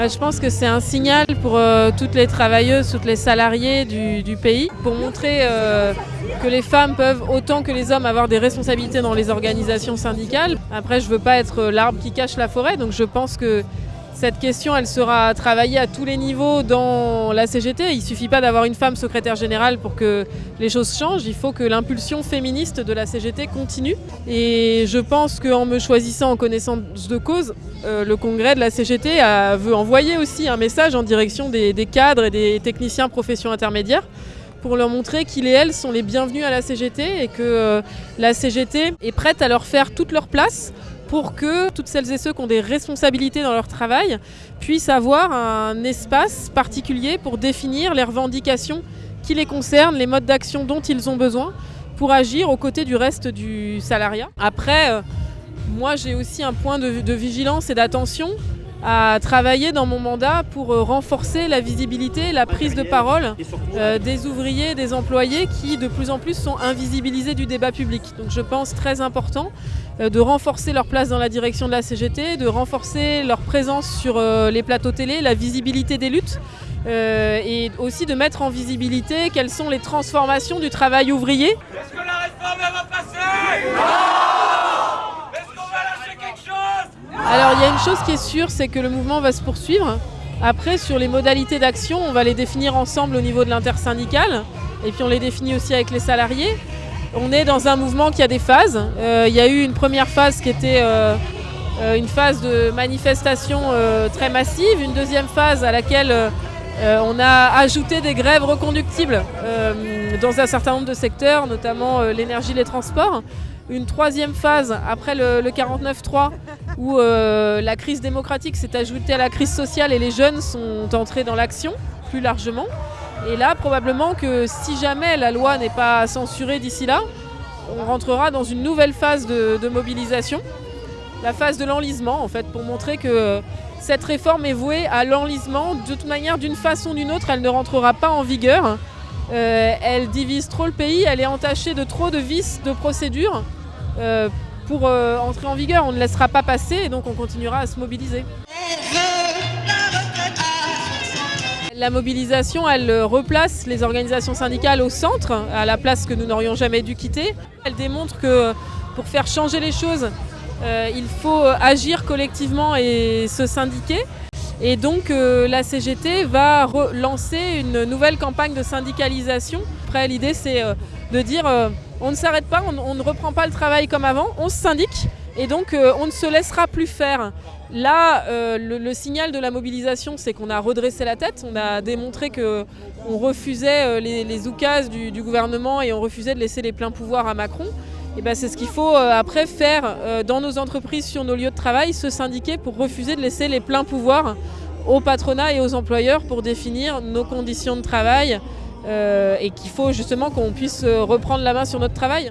Bah, je pense que c'est un signal pour euh, toutes les travailleuses, toutes les salariés du, du pays, pour montrer euh, que les femmes peuvent autant que les hommes avoir des responsabilités dans les organisations syndicales. Après, je ne veux pas être l'arbre qui cache la forêt, donc je pense que cette question, elle sera travaillée à tous les niveaux dans la CGT. Il ne suffit pas d'avoir une femme secrétaire générale pour que les choses changent. Il faut que l'impulsion féministe de la CGT continue. Et je pense qu'en me choisissant en connaissance de cause, euh, le congrès de la CGT a, veut envoyer aussi un message en direction des, cadres et des techniciens professions intermédiaires pour leur montrer qu'ils et elles sont les bienvenus à la CGT et que euh, la CGT est prête à leur faire toute leur place pour que toutes celles et ceux qui ont des responsabilités dans leur travail puissent avoir un espace particulier pour définir les revendications qui les concernent, les modes d'action dont ils ont besoin pour agir aux côtés du reste du salariat. Après, euh, moi j'ai aussi un point de, de vigilance et d'attention à travailler dans mon mandat pour euh, renforcer la visibilité, la prise de parole euh, des ouvriers, des employés qui de plus en plus sont invisibilisés du débat public. Donc je pense très important euh, de renforcer leur place dans la direction de la CGT, de renforcer leur présence sur les plateaux télé, la visibilité des luttes et aussi de mettre en visibilité quelles sont les transformations du travail ouvrier. Est-ce que la réforme va passer alors il y a une chose qui est sûre, c'est que le mouvement va se poursuivre. Après, sur les modalités d'action, on va les définir ensemble au niveau de l'intersyndical, et puis on les définit aussi avec les salariés. On est dans un mouvement qui a des phases. Euh, il y a eu une première phase qui était euh, euh, une phase de manifestation très massive, une deuxième phase à laquelle on a ajouté des grèves reconductibles dans un certain nombre de secteurs, notamment l'énergie, les transports une troisième phase après le 49-3 où euh, la crise démocratique s'est ajoutée à la crise sociale et les jeunes sont entrés dans l'action plus largement. Et là, probablement que si jamais la loi n'est pas censurée d'ici là, on rentrera dans une nouvelle phase de, mobilisation, la phase de l'enlisement en fait, pour montrer que cette réforme est vouée à l'enlisement. De toute manière, d'une façon ou d'une autre, elle ne rentrera pas en vigueur. Euh, elle divise trop le pays, elle est entachée de trop de vices de procédures. Euh, pour euh, entrer en vigueur. On ne laissera pas passer et donc on continuera à se mobiliser. La mobilisation, elle replace les organisations syndicales au centre, à la place que nous n'aurions jamais dû quitter. Elle démontre que pour faire changer les choses, euh, il faut agir collectivement et se syndiquer. Et donc euh, la CGT va lancer une nouvelle campagne de syndicalisation. Après l'idée c'est euh, de dire euh, on ne s'arrête pas, on, ne reprend pas le travail comme avant, on se syndique et donc on ne se laissera plus faire. Là, le, signal de la mobilisation, c'est qu'on a redressé la tête, on a démontré qu'on refusait les, les oukases du, gouvernement et on refusait de laisser les pleins pouvoirs à Macron. Et ben c'est ce qu'il faut euh, après faire euh, dans nos entreprises, sur nos lieux de travail, se syndiquer pour refuser de laisser les pleins pouvoirs au patronat et aux employeurs pour définir nos conditions de travail, euh, et qu'il faut justement qu'on puisse reprendre la main sur notre travail.